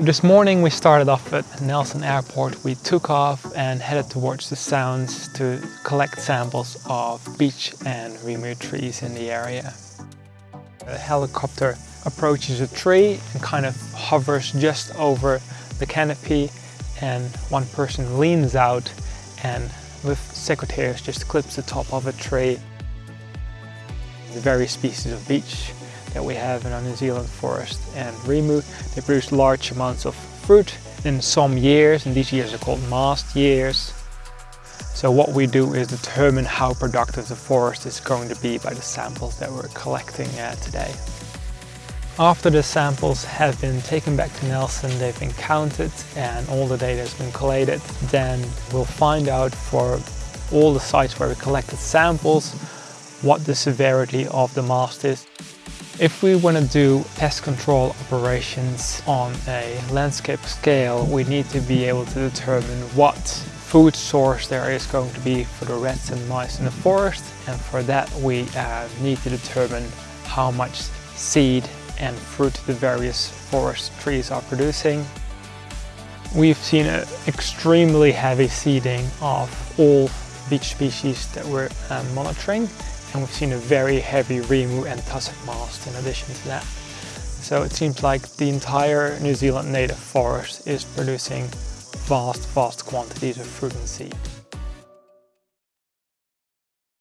This morning we started off at Nelson Airport. We took off and headed towards the Sounds to collect samples of beech and rimu trees in the area. The helicopter approaches a tree and kind of hovers just over the canopy and one person leans out and with secateurs just clips the top of a tree. The various species of beech that we have in our New Zealand forest and Rimu. They produce large amounts of fruit in some years and these years are called mast years. So what we do is determine how productive the forest is going to be by the samples that we're collecting uh, today. After the samples have been taken back to Nelson, they've been counted and all the data has been collated, then we'll find out for all the sites where we collected samples what the severity of the mast is. If we want to do pest control operations on a landscape scale, we need to be able to determine what food source there is going to be for the rats and mice in the forest. And for that, we uh, need to determine how much seed and fruit the various forest trees are producing. We've seen an extremely heavy seeding of all beech species that we're uh, monitoring and we've seen a very heavy Rimu and tussock mast in addition to that. So it seems like the entire New Zealand native forest is producing vast, vast quantities of fruit and seed.